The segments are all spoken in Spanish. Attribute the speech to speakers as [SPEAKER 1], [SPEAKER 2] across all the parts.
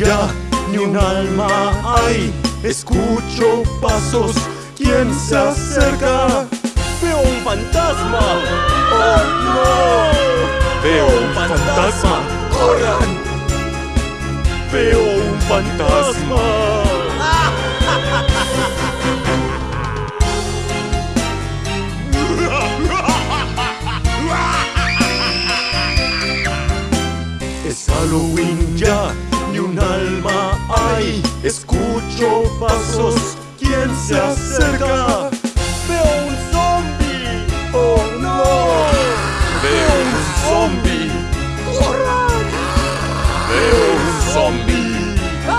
[SPEAKER 1] Ya, ni un alma hay. Escucho pasos, ¿quién se acerca?
[SPEAKER 2] ¡Veo un fantasma!
[SPEAKER 1] ¡Oh no! Veo un fantasma. ¡Corran! Veo un fantasma. Es Halloween ya, un alma hay. Escucho pasos, ¿quién se acerca?
[SPEAKER 2] ¡Veo un zombie!
[SPEAKER 1] ¡Oh no! Veo un zombie. ¡Corran! Veo un zombie.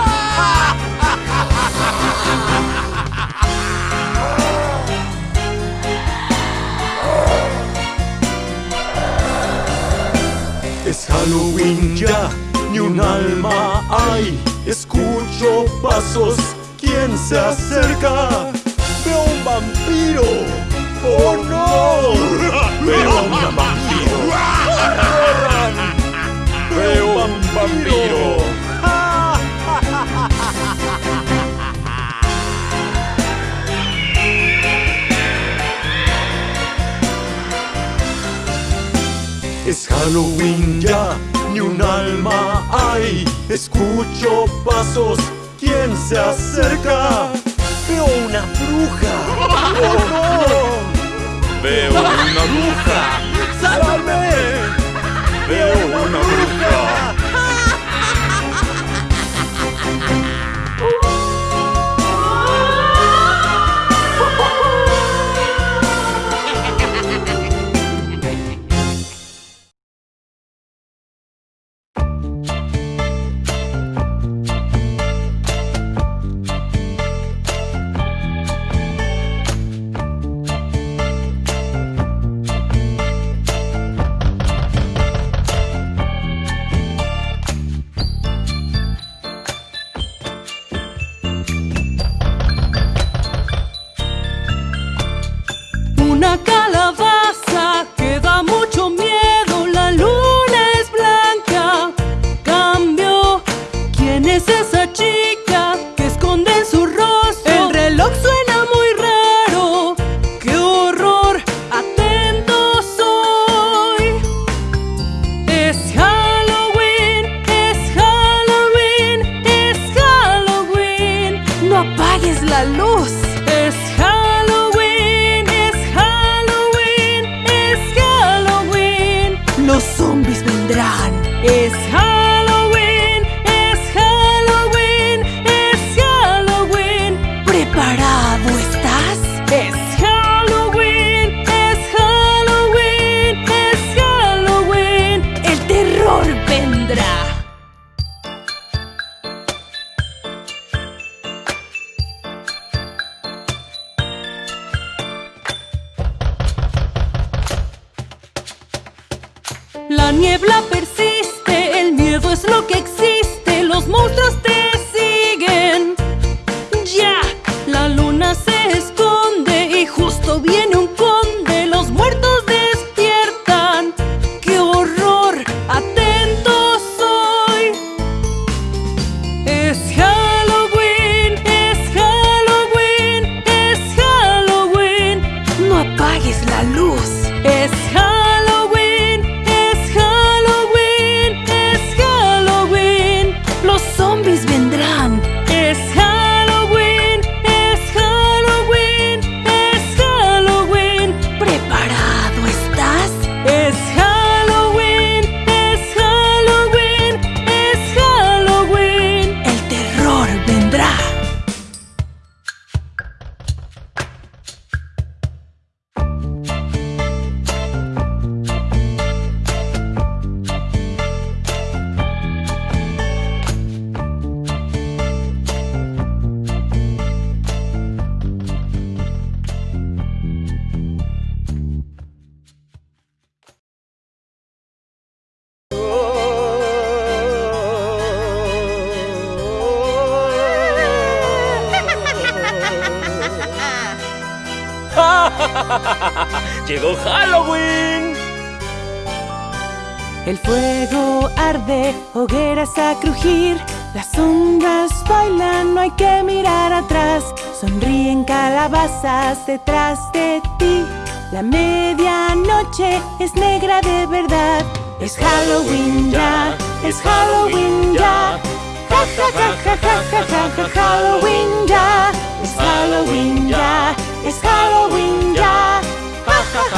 [SPEAKER 1] Es Halloween ya, ni un alma hay. Escucho pasos, ¿quién se acerca?
[SPEAKER 2] ¡Veo un vampiro!
[SPEAKER 1] ¡Oh no! Veo un vampiro. Veo un vampiro. Es Halloween ya, ni un alma hay. Escucho pasos, ¿quién se acerca?
[SPEAKER 2] ¡Veo una bruja!
[SPEAKER 1] ¡Oh no! Veo una bruja.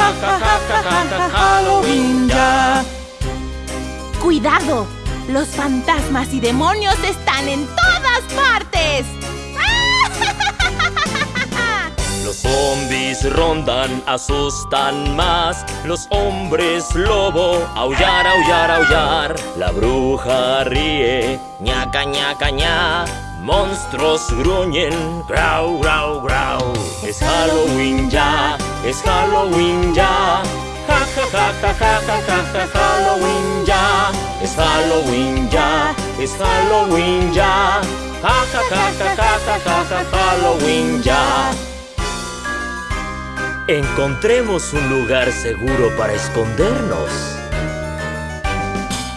[SPEAKER 3] Ja ja ja Halloween ya.
[SPEAKER 4] ¡Cuidado! Los fantasmas y demonios están en todas partes.
[SPEAKER 5] Los zombies rondan, asustan más. Los hombres lobo, aullar, aullar, aullar. La bruja ríe, ñaca, ñaca, ña. Monstruos gruñen, grau, grau, grau. Es Halloween ya, es Halloween ya. Ja, ja, ja, ja, ja, ja, ja, ja, Halloween ya. Es Halloween ya, es Halloween ya. Ja, ja, ja, ja, ja, ja, ja, ja, Halloween ya. Encontremos un lugar seguro para escondernos.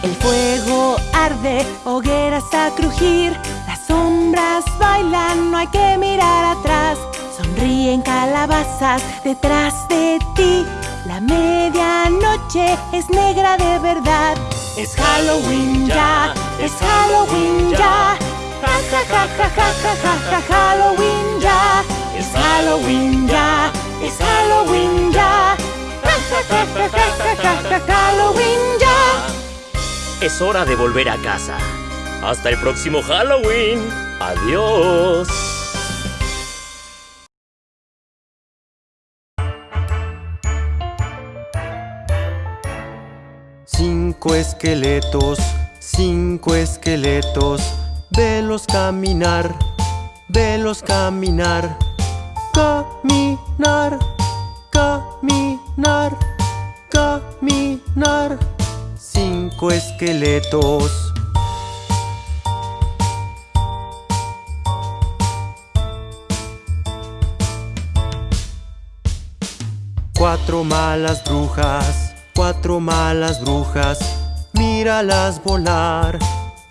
[SPEAKER 3] El fuego arde, hogueras a crujir. Las sombras bailan, no hay que mirar atrás. Sonríen calabazas detrás de ti. La medianoche es negra de verdad. Es Halloween ya, es Halloween ya. Ja ja ja ja ja ja ja ja Halloween ya. Es Halloween ya, es Halloween ya. Ja ja ja ja ja ja ja Halloween ya.
[SPEAKER 5] Es hora de volver a casa. Hasta el próximo Halloween. Adiós.
[SPEAKER 2] Cinco esqueletos, cinco esqueletos, velos caminar, velos caminar, caminar, caminar, caminar. Cinco esqueletos. Cuatro malas brujas, cuatro malas brujas, míralas volar,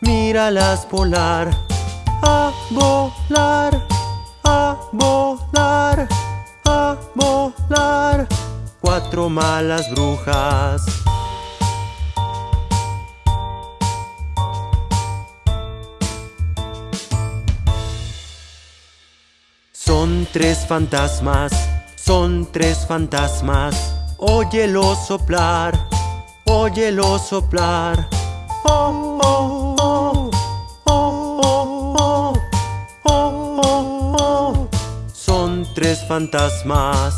[SPEAKER 2] míralas volar, a volar, a volar, a volar. Cuatro malas brujas. Son tres fantasmas, son tres fantasmas. Óyelo soplar, óyelo soplar. Oh, oh, oh, oh, oh, oh, oh, Son tres fantasmas.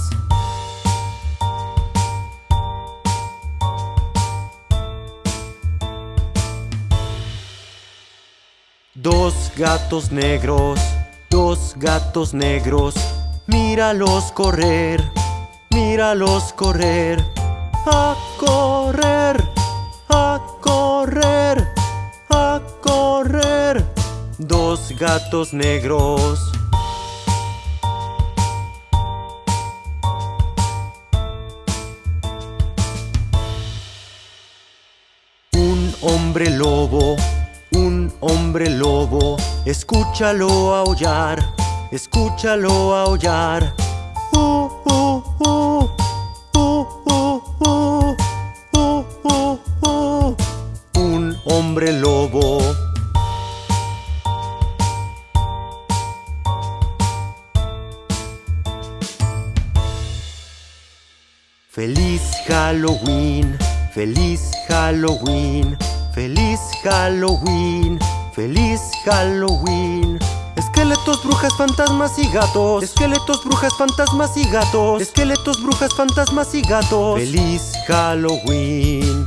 [SPEAKER 2] Dos gatos negros, dos gatos negros, míralos correr míralos correr, a correr, a correr, a correr. Dos gatos negros. Un hombre lobo, un hombre lobo, escúchalo aullar, escúchalo aullar. Uh, uh, Un hombre lobo. Feliz Halloween, feliz Halloween, feliz Halloween, feliz Halloween. Esqueletos, brujas, fantasmas y gatos. Esqueletos, brujas, fantasmas y gatos. Esqueletos, brujas, fantasmas y gatos. Feliz Halloween.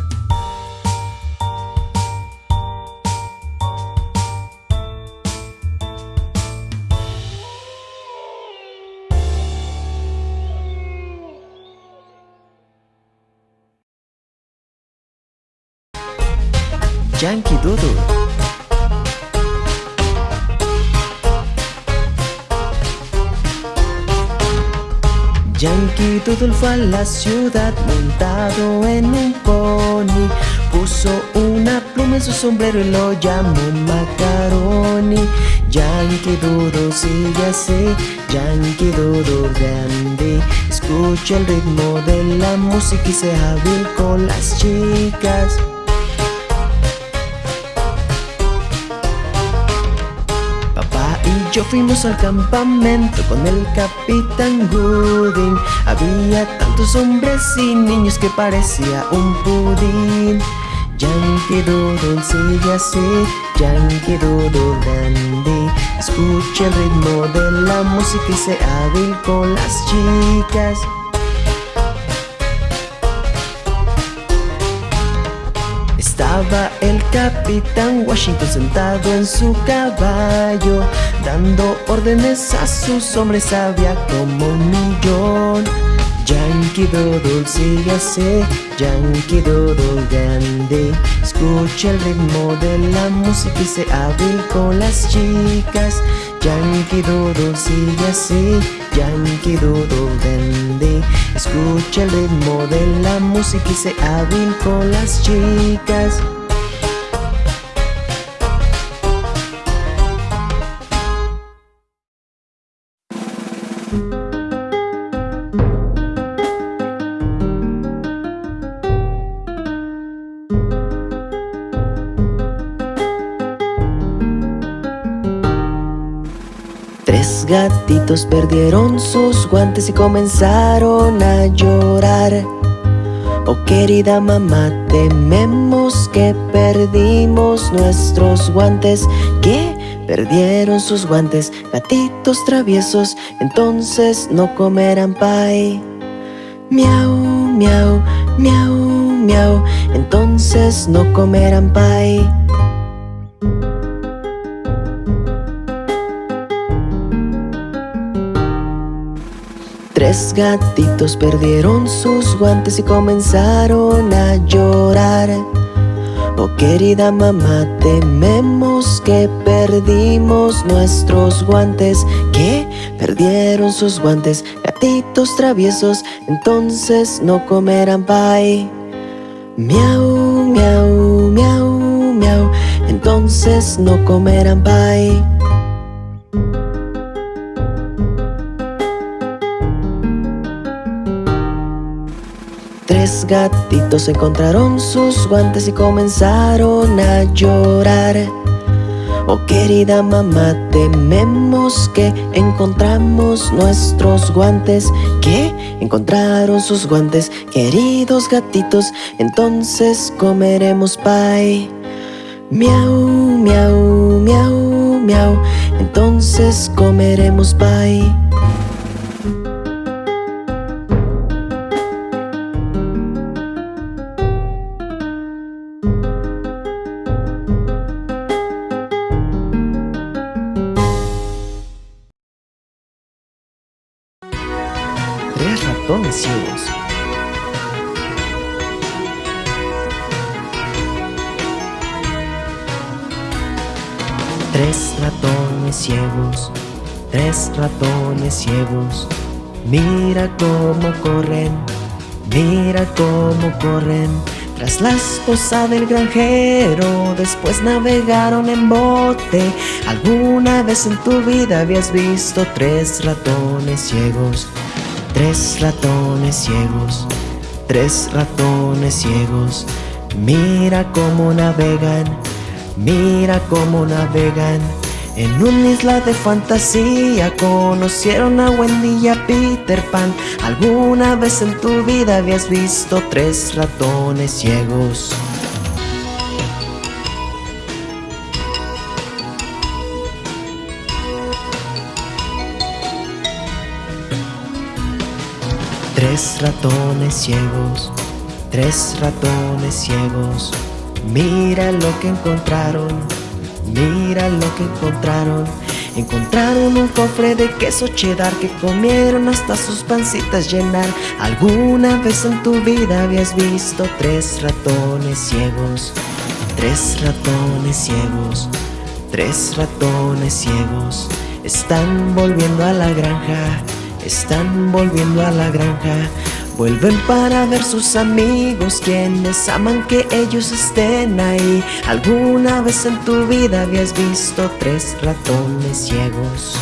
[SPEAKER 6] Yankee Doodle fue a la ciudad montado en un pony. Puso una pluma en su sombrero y lo llamó Macaroni. Yankee Doodle sigue así, Yankee Doodle grande. Escucha el ritmo de la música y sea hábil con las chicas yo fuimos al campamento con el capitán Gooding. Había tantos hombres y niños que parecía un pudín. Yankee Doodle sigue así, Yankee Doodle dandy. Escucha el ritmo de la música y sé hábil con las chicas Estaba el capitán Washington sentado en su caballo Dando órdenes a sus hombres había como un millón. Yankee Doodle sigue así, Yankee Doodle grande. Escucha el ritmo de la música y se hábil con las chicas Yankee Doodle sigue así, Yankee Doodle dandy. Escucha el ritmo de la música y se hábil con las chicas perdieron sus guantes y comenzaron a llorar. Oh querida mamá, tememos que perdimos nuestros guantes. ¿Qué? Perdieron sus guantes, gatitos traviesos, entonces no comerán pay. Miau, miau, miau, miau, entonces no comerán pay Tres gatitos perdieron sus guantes y comenzaron a llorar Oh querida mamá, tememos que perdimos nuestros guantes ¿Qué? Perdieron sus guantes, gatitos traviesos Entonces no comerán pay Miau, miau, miau, miau Entonces no comerán pay Tres gatitos encontraron sus guantes y comenzaron a llorar Oh querida mamá, tememos que encontramos nuestros guantes ¿Qué? Encontraron sus guantes, queridos gatitos Entonces comeremos pay Miau, miau, miau, miau Entonces comeremos pay Mira cómo corren, mira cómo corren. Tras la esposa del granjero, después navegaron en bote. ¿Alguna vez en tu vida habías visto tres ratones ciegos? Tres ratones ciegos, tres ratones ciegos. Mira cómo navegan, mira cómo navegan En una isla de fantasía conocieron a Wendy y a Peter Pan. ¿Alguna vez en tu vida habías visto tres ratones ciegos? Tres ratones ciegos, tres ratones ciegos. Mira lo que encontraron, mira lo que encontraron. Encontraron un cofre de queso cheddar que comieron hasta sus pancitas llenar. ¿Alguna vez en tu vida habías visto tres ratones ciegos? Tres ratones ciegos, tres ratones ciegos. Están volviendo a la granja. Están volviendo a la granja Vuelven para ver sus amigos quienes aman que ellos estén ahí ¿Alguna vez en tu vida habías visto tres ratones ciegos?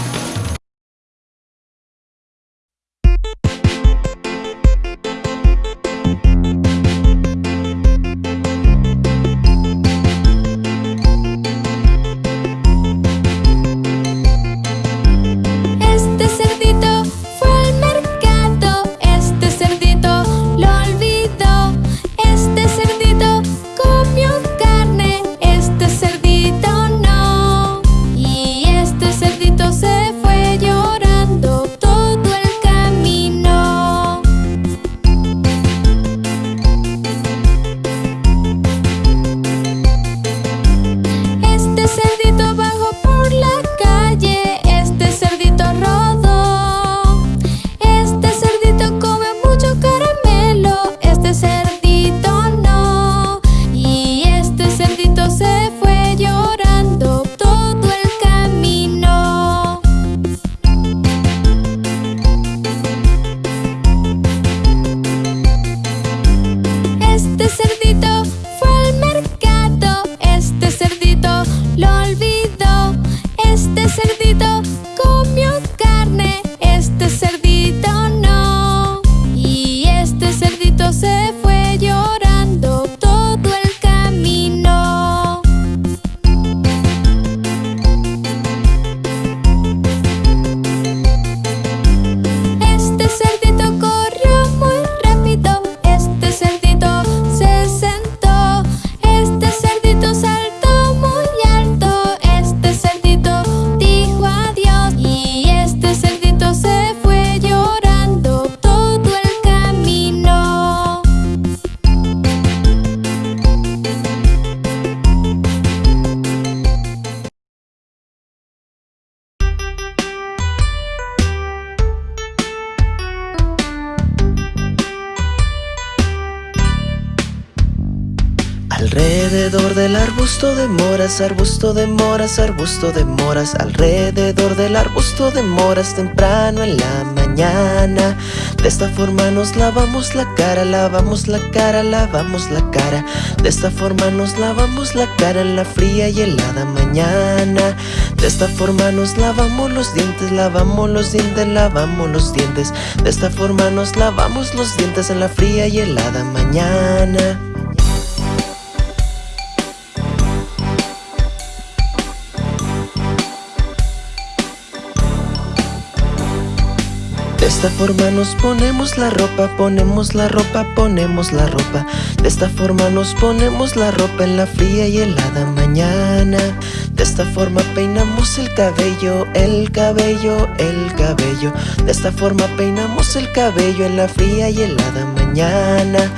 [SPEAKER 6] Arbusto de moras, arbusto de moras, arbusto de moras Alrededor del arbusto de moras temprano en la mañana. De esta forma nos lavamos la cara, lavamos la cara, lavamos la cara. De esta forma nos lavamos la cara en la fría y helada mañana. De esta forma nos lavamos los dientes, lavamos los dientes, lavamos los dientes. De esta forma nos lavamos los dientes en la fría y helada mañana esta forma nos ponemos la ropa, ponemos la ropa, ponemos la ropa. De esta forma nos ponemos la ropa en la fría y helada mañana. De esta forma peinamos el cabello, el cabello, el cabello. De esta forma peinamos el cabello en la fría y helada mañana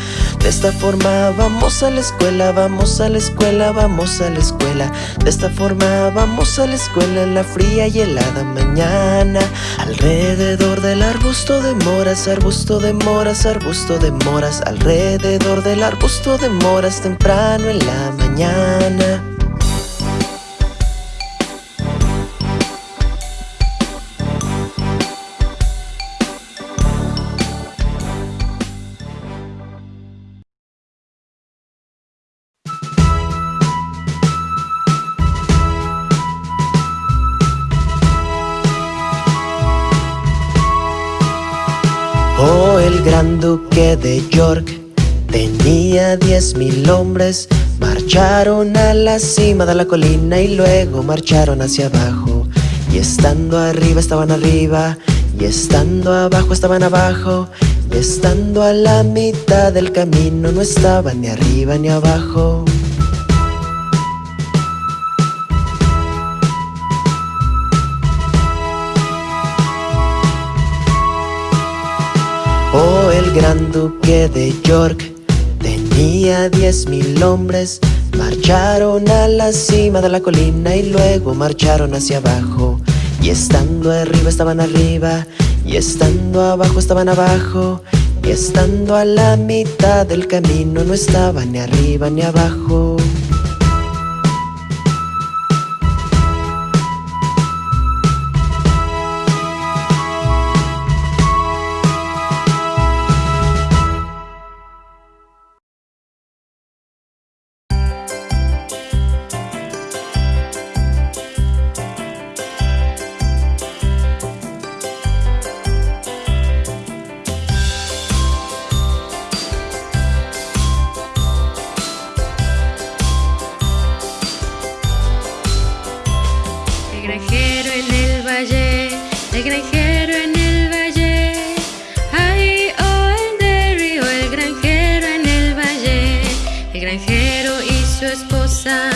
[SPEAKER 6] De esta forma vamos a la escuela, vamos a la escuela, vamos a la escuela. De esta forma vamos a la escuela en la fría y helada mañana. Alrededor del arbusto de moras, arbusto de moras, arbusto de moras. Alrededor del arbusto de moras temprano en la mañana de York. Tenía diez mil hombres. Marcharon a la cima de la colina y luego marcharon hacia abajo. Y estando arriba estaban arriba. Y estando abajo estaban abajo. Y estando a la mitad del camino no estaban ni arriba ni abajo gran duque de York. Tenía diez mil hombres. Marcharon a la cima de la colina y luego marcharon hacia abajo. Y estando arriba estaban arriba. Y estando abajo estaban abajo. Y estando a la mitad del camino no estaban ni arriba ni abajo esposa.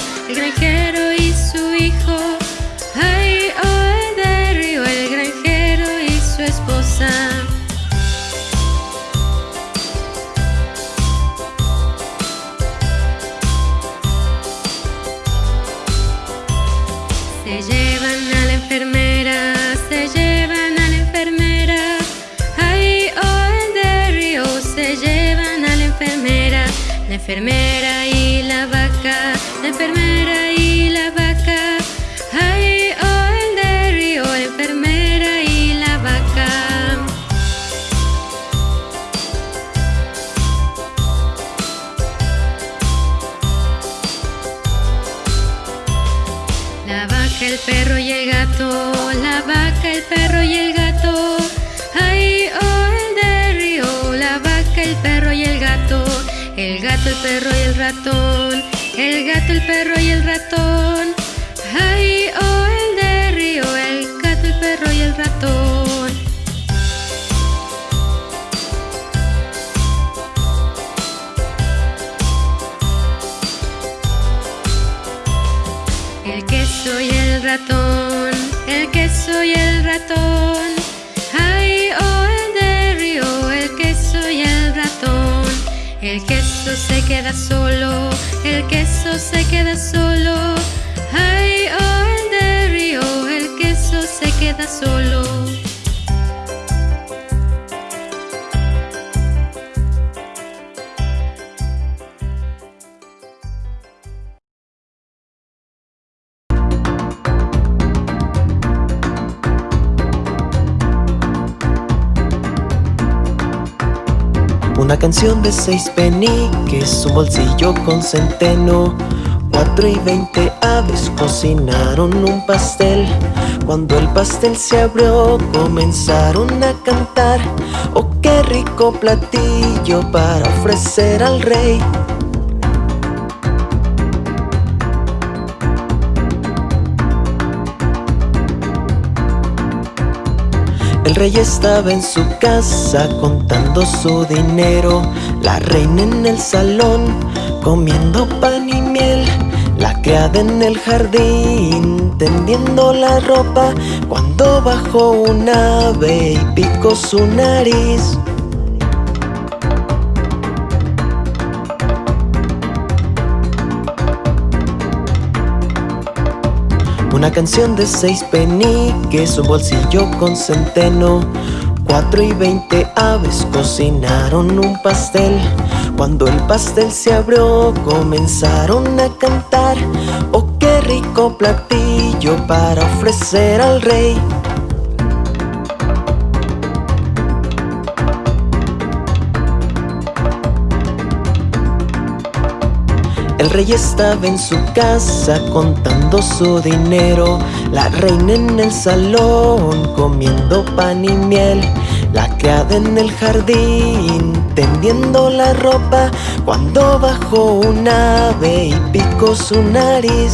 [SPEAKER 6] solo, el queso se queda Una canción de seis peniques, un bolsillo con centeno. Cuatro y veinte aves cocinaron un pastel. Cuando el pastel se abrió comenzaron a cantar. Oh, qué rico platillo para ofrecer al rey El rey estaba en su casa contando su dinero. La reina en el salón comiendo pan y miel. La criada en el jardín tendiendo la ropa. Cuando bajó un ave y picó su nariz Una canción de seis peniques, un bolsillo con centeno. Cuatro y veinte aves cocinaron un pastel. Cuando el pastel se abrió comenzaron a cantar. Oh, qué rico platillo para ofrecer al rey El rey estaba en su casa contando su dinero. La reina en el salón comiendo pan y miel. La criada en el jardín tendiendo la ropa. Cuando bajó un ave y picó su nariz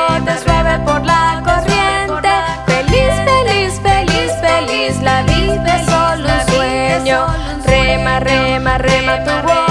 [SPEAKER 6] arre marre mato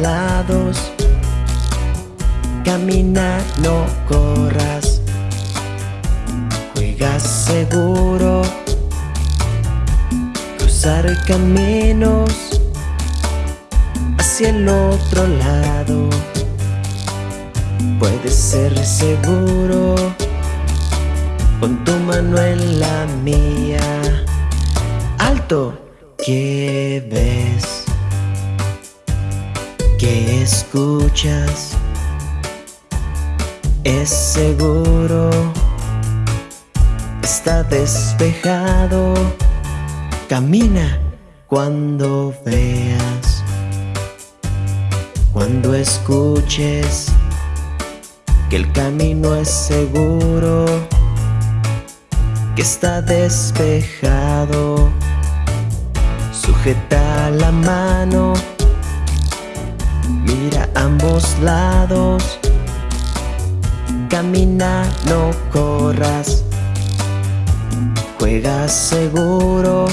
[SPEAKER 6] lados. Camina, no corras. Juega seguro. Cruzar caminos hacia el otro lado. Puedes ser seguro con tu mano en la mía. Alto, ¿qué ves? ¿Qué escuchas? Es seguro, está despejado. Camina cuando veas, cuando escuches que el camino es seguro que está despejado. Sujeta la mano, mira ambos lados. Camina, no corras. Juega seguro.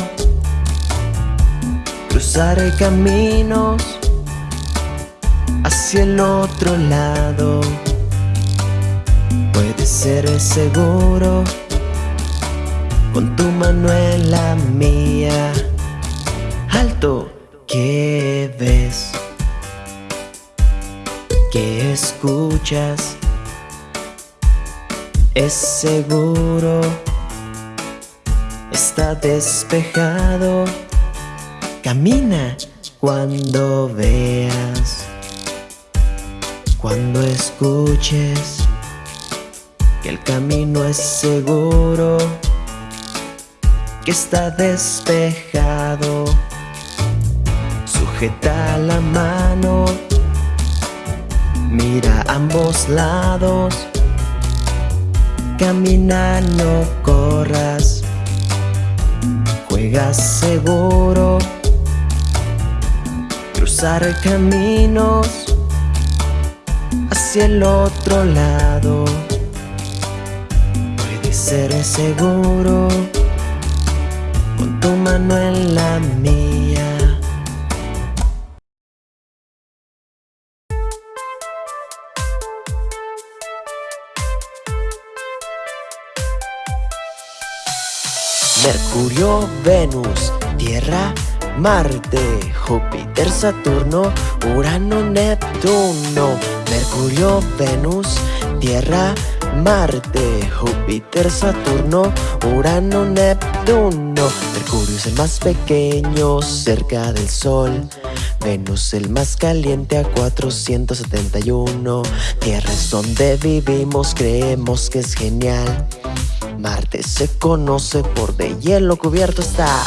[SPEAKER 6] Cruzar caminos hacia el otro lado. Puedes ser seguro con tu mano en la mía. Alto, ¿qué ves? ¿Qué escuchas? Es seguro, está despejado. Camina cuando veas, cuando escuches que el camino es seguro que está despejado. Sujeta la mano, mira ambos lados. Camina, no corras. Juega seguro. Cruzar caminos hacia el otro lado. Puede ser seguro tu mano en la mía. Mercurio, Venus, Tierra, Marte, Júpiter, Saturno, Urano, Neptuno, Mercurio, Venus, Tierra, Marte, Júpiter, Saturno, Urano, Neptuno. Mercurio es el más pequeño cerca del Sol. Venus el más caliente a 471 Tierra es donde vivimos, creemos que es genial Marte se conoce por de hielo cubierto estar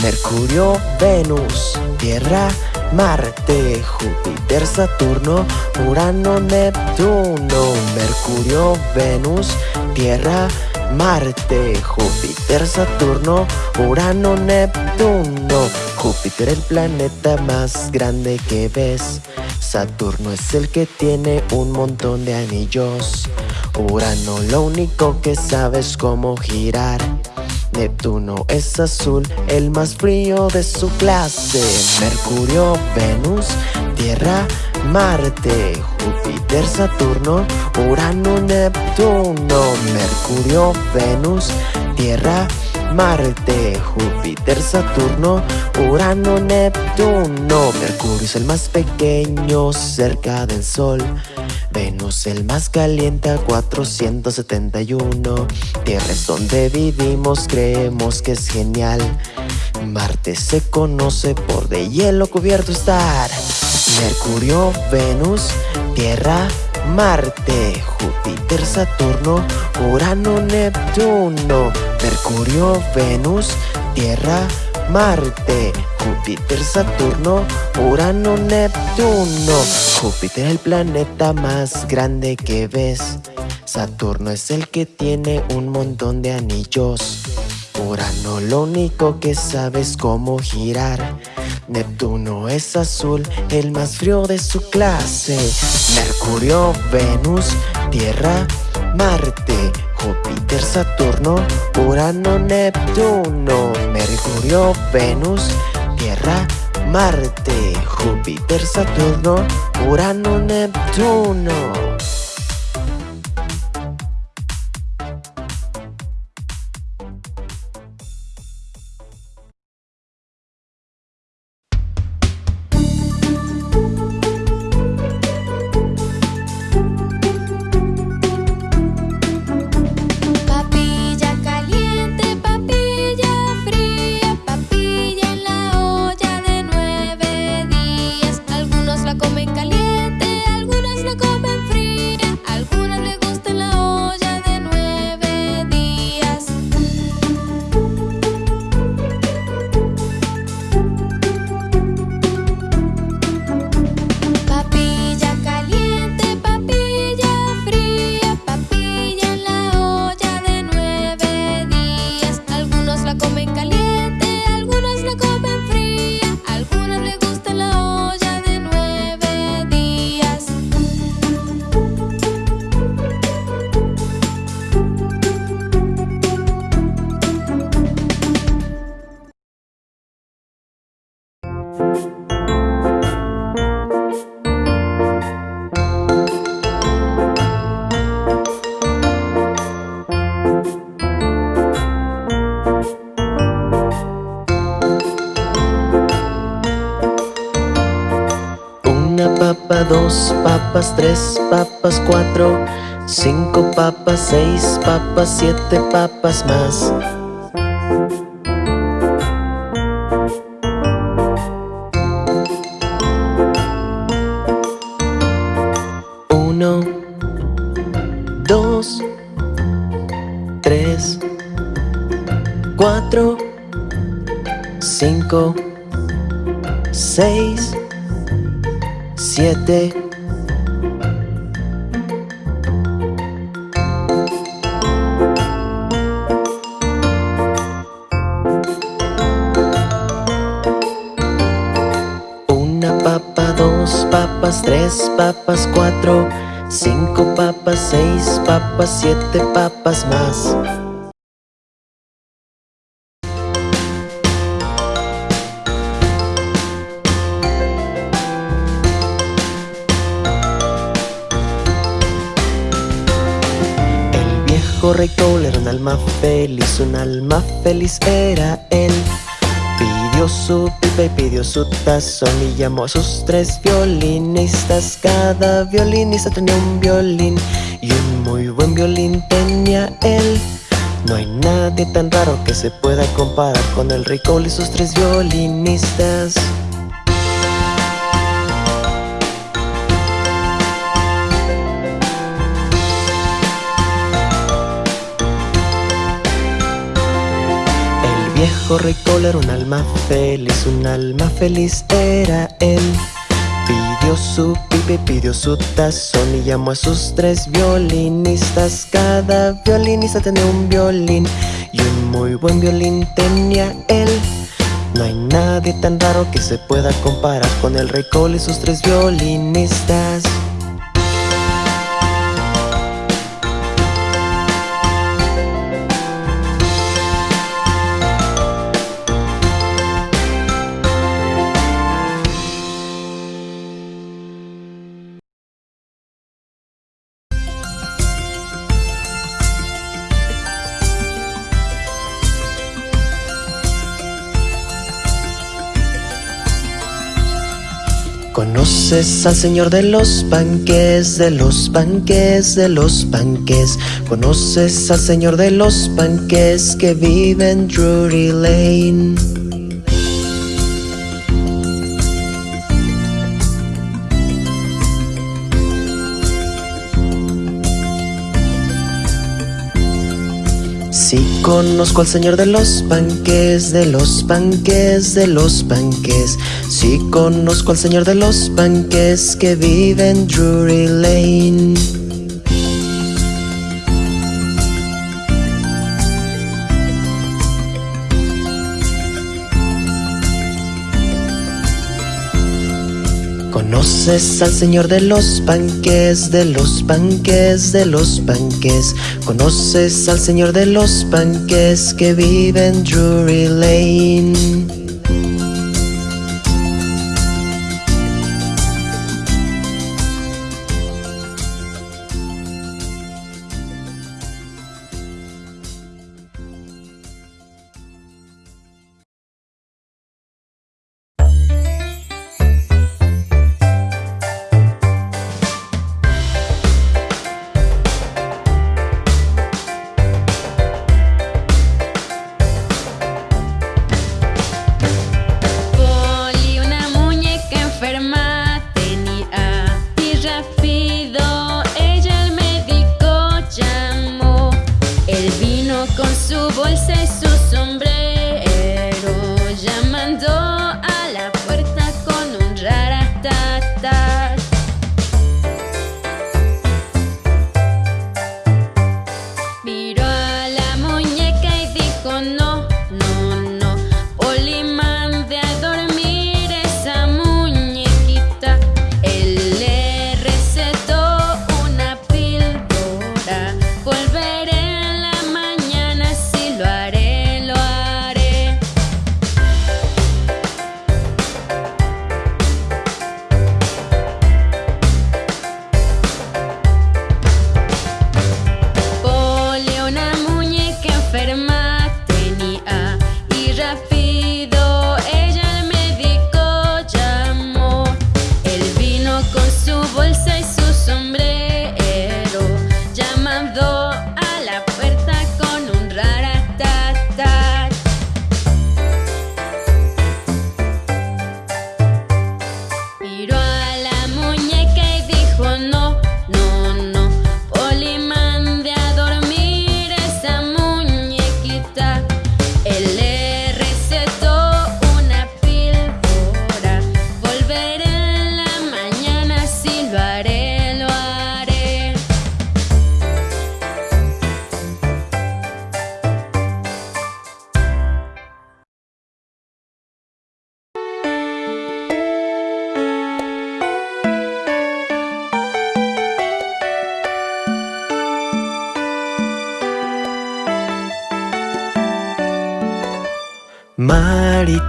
[SPEAKER 6] Mercurio, Venus, Tierra, Marte, Júpiter, Saturno, Urano, Neptuno, Mercurio, Venus, Tierra, Marte, Júpiter, Saturno, Urano, Neptuno. Júpiter el planeta más grande que ves. Saturno es el que tiene un montón de anillos. Urano lo único que sabes cómo girar. Neptuno es azul, el más frío de su clase. Mercurio, Venus, Tierra, Marte, Júpiter, Saturno, Urano, Neptuno. Mercurio, Venus, Tierra, Marte, Júpiter, Saturno, Urano, Neptuno. Mercurio es el más pequeño cerca del Sol. Venus el más caliente a 471 Tierra es donde vivimos, creemos que es genial. Marte se conoce por de hielo cubierto estar. Mercurio, Venus, Tierra, Marte, Júpiter, Saturno, Urano, Neptuno. Mercurio, Venus, Tierra, Marte, Júpiter, Saturno, Urano, Neptuno. Júpiter es el planeta más grande que ves. Saturno es el que tiene un montón de anillos. Urano lo único que sabes cómo girar. Neptuno es azul, el más frío de su clase. Mercurio, Venus, Tierra, Marte, Júpiter Saturno, Urano, Neptuno, Mercurio, Venus, Marte, Júpiter, Saturno, Urano, Neptuno. Tres papas, cuatro, cinco papas, seis papas, siete papas más. Siete papas más. Rey era un alma feliz, un alma feliz era él Pidió su pipa y pidió su tazón y llamó a sus tres violinistas. Cada violinista tenía un violín y un muy buen violín tenía él. No hay nadie tan raro que se pueda comparar con el rey Cole y sus tres violinistas viejo rey era un alma feliz, un alma feliz era él. Pidió su pipe, pidió su tazón y llamó a sus tres violinistas. Cada violinista tenía un violín y un muy buen violín tenía él. No hay nadie tan raro que se pueda comparar con el rey Cole y sus tres violinistas Conoces al señor de los panques, de los panques, de los panques Conoces al señor de los panques que vive en Drury Lane Sí conozco al señor de los panques, de los panques, de los panques Sí conozco al señor de los panques que vive en Drury Lane Conoces al señor de los panques, de los panques, de los panques. Conoces al señor de los panques que vive en Drury Lane.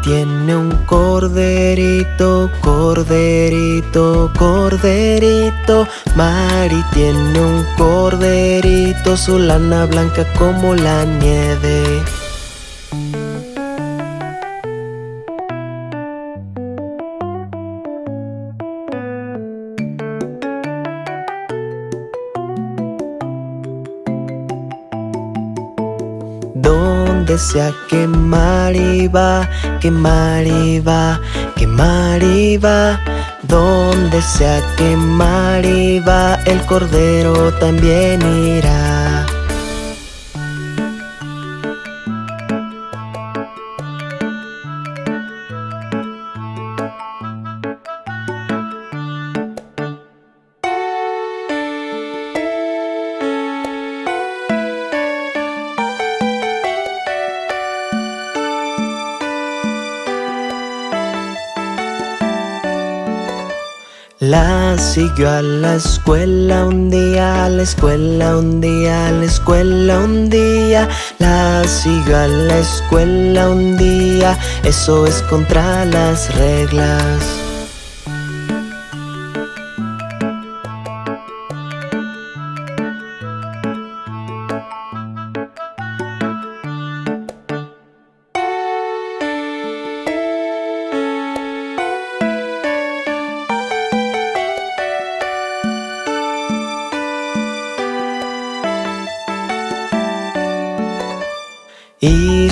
[SPEAKER 6] Tiene un corderito, corderito, corderito. Mari tiene un corderito, su lana blanca como la nieve. sea que Mariva, que Mariva, que Mariva. Donde sea que Mariva, el cordero también irá. La siguió a la escuela un día, a la escuela un día, la escuela un día. La siguió a la escuela un día, eso es contra las reglas.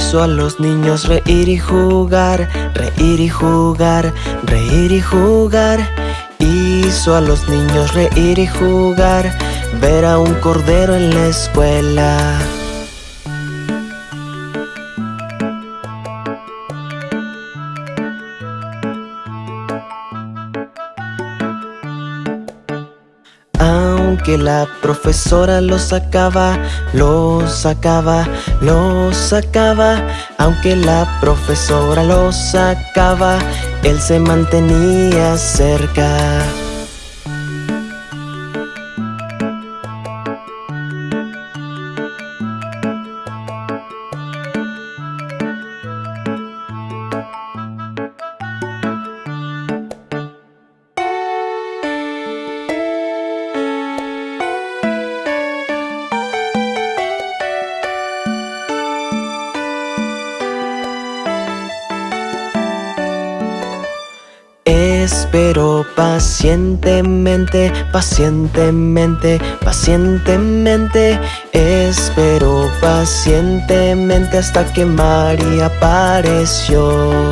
[SPEAKER 6] Hizo a los niños reír y jugar, reír y jugar, reír y jugar. Hizo a los niños reír y jugar, ver a un cordero en la escuela. Aunque la profesora lo sacaba, lo sacaba, lo sacaba, aunque la profesora lo sacaba, él se mantenía cerca. Espero pacientemente, pacientemente, pacientemente Espero pacientemente hasta que María apareció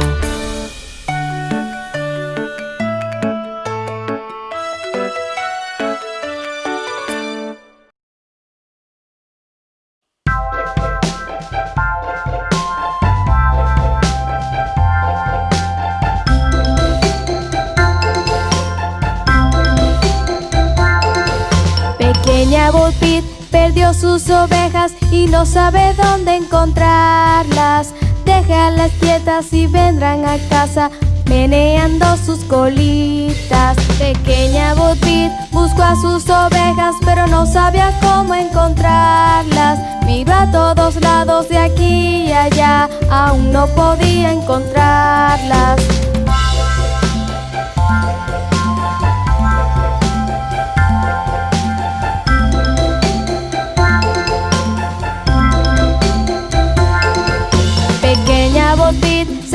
[SPEAKER 7] Y vendrán a casa meneando sus colitas. Pequeña Pit buscó a sus ovejas pero no sabía cómo encontrarlas. Miró a todos lados de aquí y allá, aún no podía encontrarlas.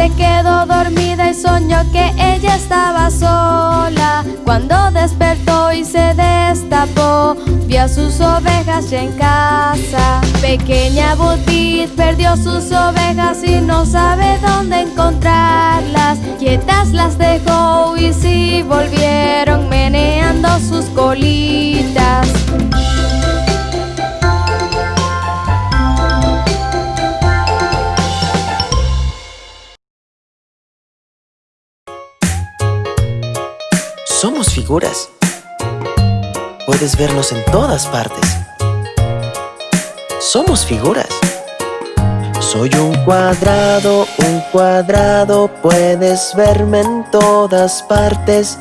[SPEAKER 7] Se quedó dormida y soñó que ella estaba sola. Cuando despertó y se destapó, vio a sus ovejas ya en casa. Pequeña Botit perdió sus ovejas y no sabe dónde encontrarlas. Quietas las dejó y sí volvieron meneando sus colitas.
[SPEAKER 6] Somos figuras. Puedes vernos en todas partes. Somos figuras. Soy un cuadrado, un cuadrado, puedes verme en todas partes.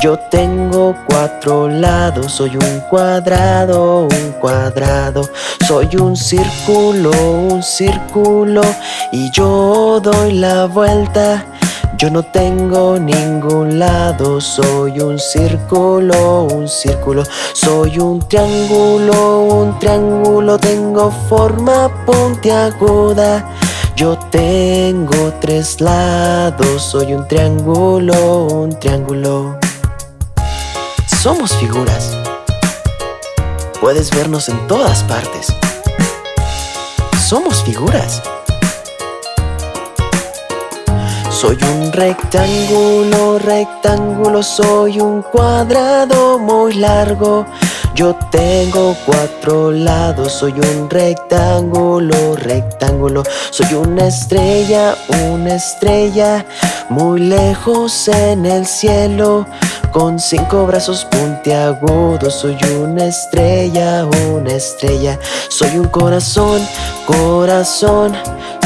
[SPEAKER 6] Yo tengo cuatro lados, soy un cuadrado, un cuadrado. Soy un círculo, un círculo, y yo doy la vuelta. Yo no tengo ningún lado, soy un círculo, un círculo. Soy un triángulo, un triángulo Tengo forma puntiaguda. Yo tengo tres lados, soy un triángulo, un triángulo. Somos figuras. Puedes vernos en todas partes. Somos figuras soy un rectángulo, rectángulo, soy un cuadrado muy largo Yo tengo cuatro lados, soy un rectángulo, rectángulo. Soy una estrella, una estrella, muy lejos en el cielo. Con cinco brazos puntiagudos Soy una estrella, una estrella. Soy un corazón, corazón.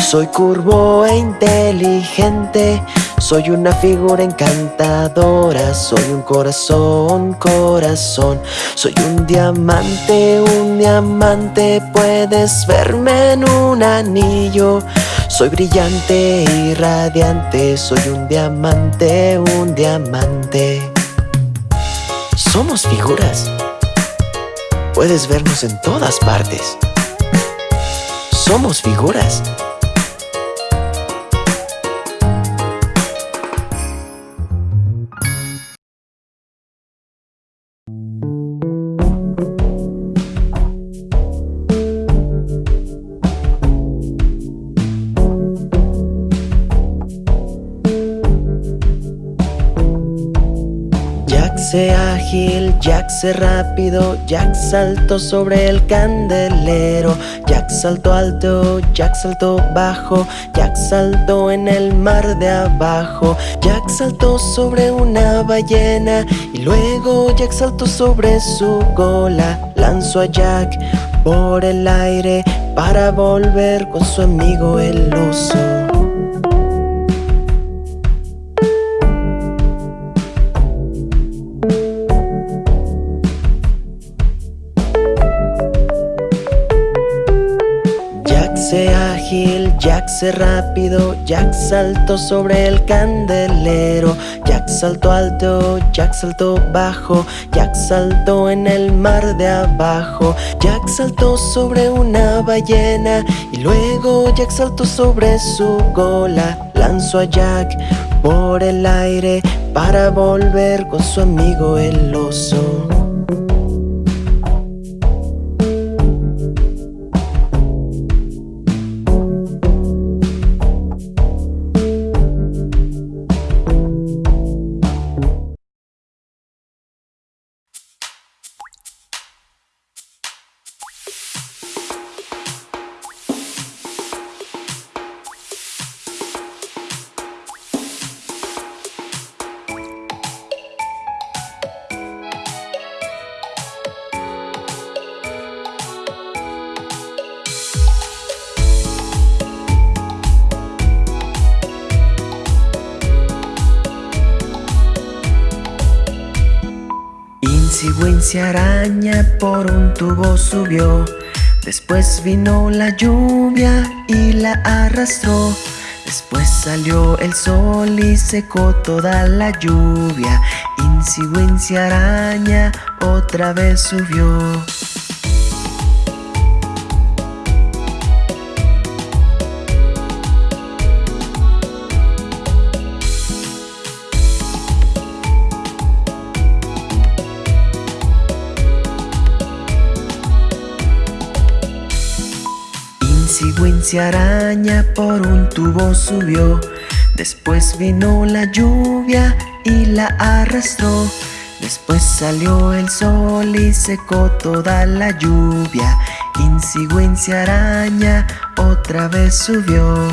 [SPEAKER 6] Soy curvo e inteligente soy una figura encantadora, soy un corazón, corazón Soy un diamante, un diamante, puedes verme en un anillo Soy brillante y radiante, soy un diamante, un diamante somos figuras. Puedes vernos en todas partes. Somos figuras. Ágil, Jack sé rápido, Jack saltó sobre el candelero, Jack saltó alto, Jack saltó bajo, Jack saltó en el mar de abajo, Jack saltó sobre una ballena y luego Jack saltó sobre su cola, lanzó a Jack por el aire para volver con su amigo el oso. Jack sé rápido, Jack saltó sobre el candelero. Jack saltó alto, Jack saltó bajo. Jack saltó en el mar de abajo. Jack saltó sobre una ballena Y luego Jack saltó sobre su cola. Lanzó a Jack por el aire Para volver con su amigo el oso araña por un tubo subió. Después vino la lluvia y la arrastró. Después salió el sol y secó toda la lluvia. Insi araña otra vez subió Araña por un tubo subió. Después vino la lluvia y la arrastró. Después salió el sol y secó toda la lluvia. Insi araña otra vez subió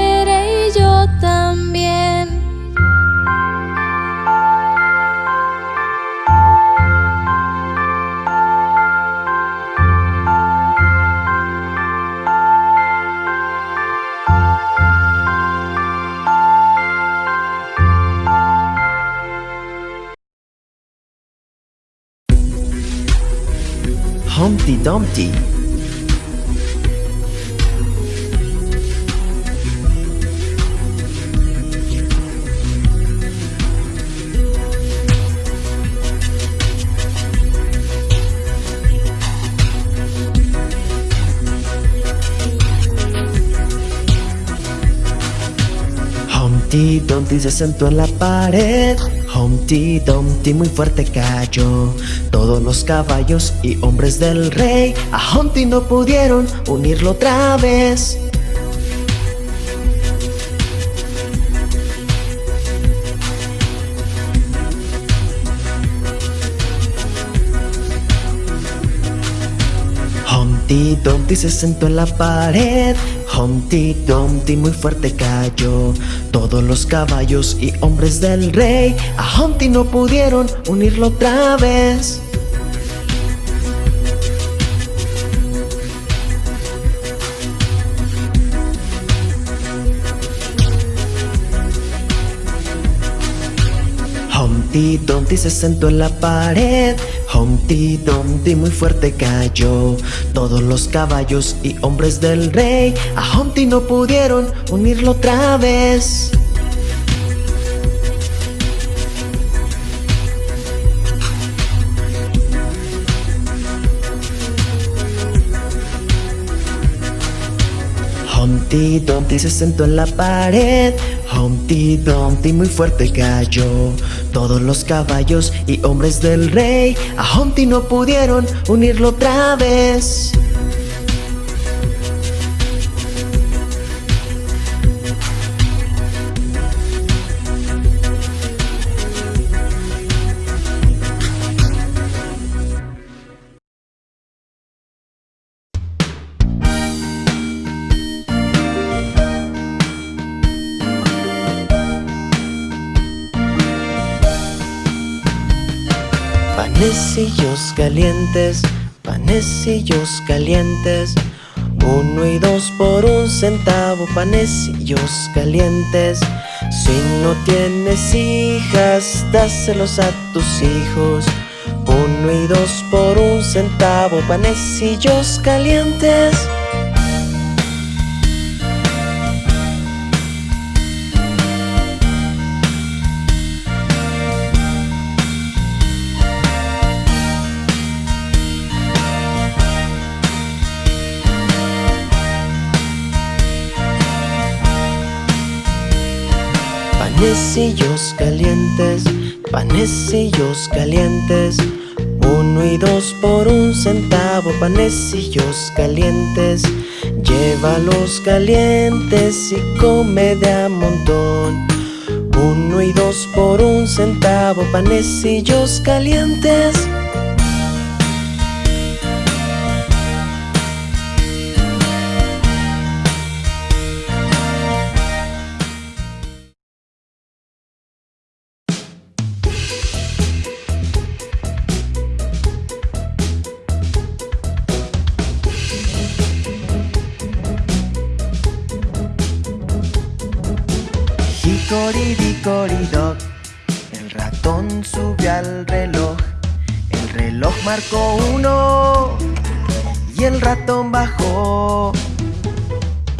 [SPEAKER 6] Dumpty. Humpty Dumpty se sentó en la pared Humpty Dumpty muy fuerte cayó. Todos los caballos y hombres del rey A Humpty no pudieron unirlo otra vez. Humpty Dumpty se sentó en la pared Humpty Dumpty muy fuerte cayó. Todos los caballos y hombres del rey A Humpty no pudieron unirlo otra vez. Humpty Dumpty se sentó en la pared Humpty Dumpty muy fuerte cayó. Todos los caballos y hombres del rey A Humpty no pudieron unirlo otra vez. Humpty Dumpty se sentó en la pared. Humpty Dumpty muy fuerte cayó Todos los caballos y hombres del rey. A Humpty no pudieron unirlo otra vez calientes, panecillos calientes. Uno y dos por un centavo, panecillos calientes. Si no tienes hijas, dáselos a tus hijos. Uno y dos por un centavo, panecillos calientes Panecillos calientes, panecillos calientes. Uno y dos por un centavo, panecillos calientes. Llévalos calientes y come de a montón. Uno y dos por un centavo, panecillos calientes Hickory-dickory-dock El ratón subió al reloj. El reloj marcó uno. Y el ratón bajó.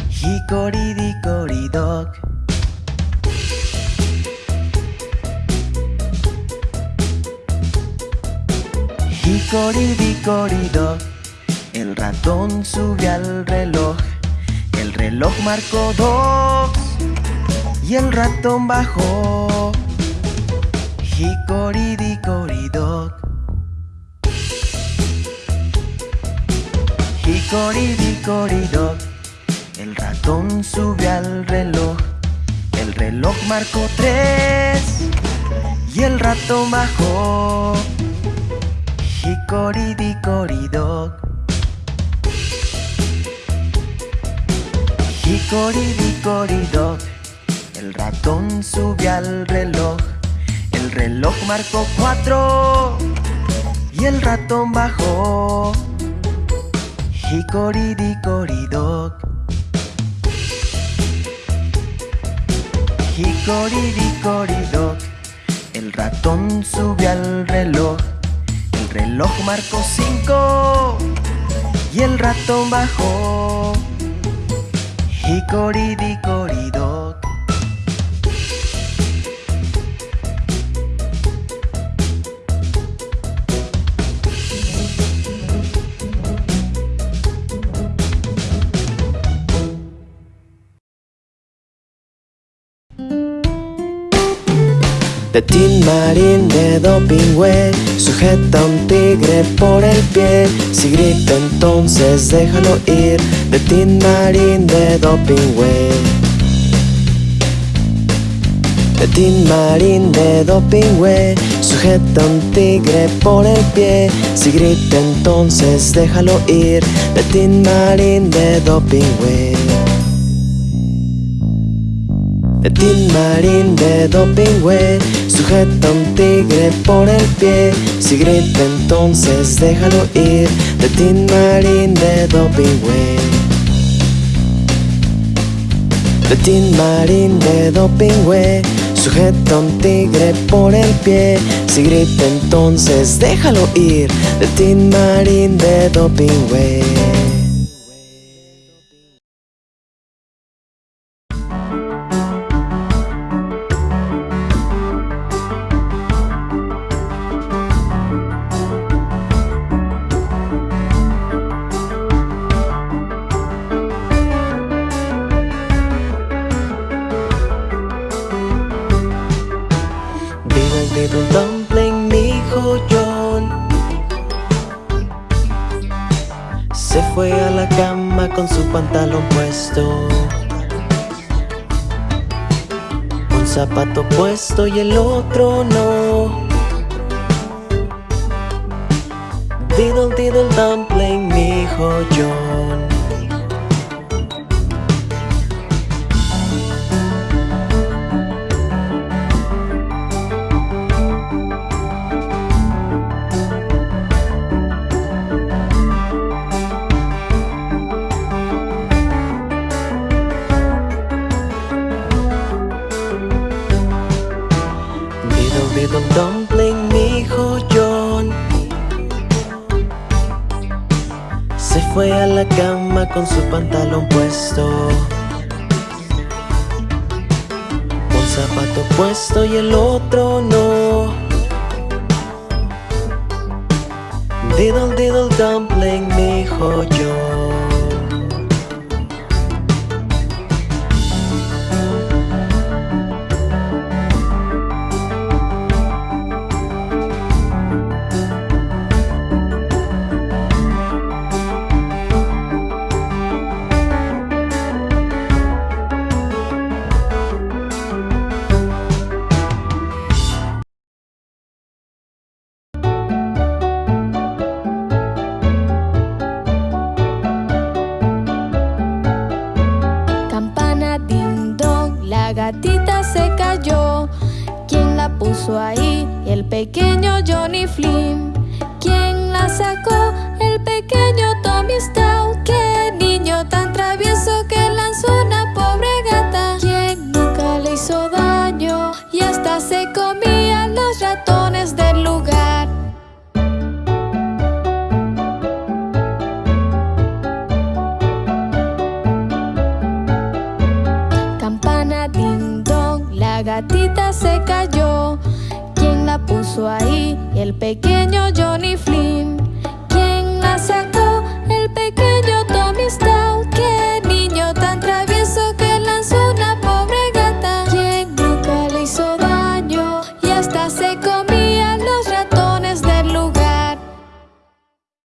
[SPEAKER 6] Hickory-dickory-dock Hickory-dickory-dock El ratón subió al reloj. El reloj marcó dos y el ratón bajó. Hickory-dickory-dock Hickory-dickory-dock El ratón subió al reloj. El reloj marcó tres Y el ratón bajó. Hickory-dickory-dock Hickory-dickory-dock el ratón subió al reloj. El reloj marcó cuatro. Y el ratón bajó. Hickory-dickory-dock Hickory-dickory-dock El ratón subió al reloj. El reloj marcó cinco. Y el ratón bajó. Hicoridicoridoc. De Tin Marín de Dopingüe Sujeta un tigre por el pie. Si grita entonces déjalo ir. De Tin Marín de Dopingüe De Marín de Dopingüe Sujeta un tigre por el pie. Si grita entonces déjalo ir. De Tin Marín de Dopingüe de Marín de Dopingüe Sujeta un tigre por el pie. Si grita entonces déjalo ir. De Marín de Dopingüe. De Marín de Dopingüe Sujeta un tigre por el pie. Si grita entonces déjalo ir. De Marín de Dopingüe Diddle dumpling, mi hijo John Se fue a la cama con su pantalón puesto. Un zapato puesto y el otro no. Diddle diddle dumpling, mi hijo John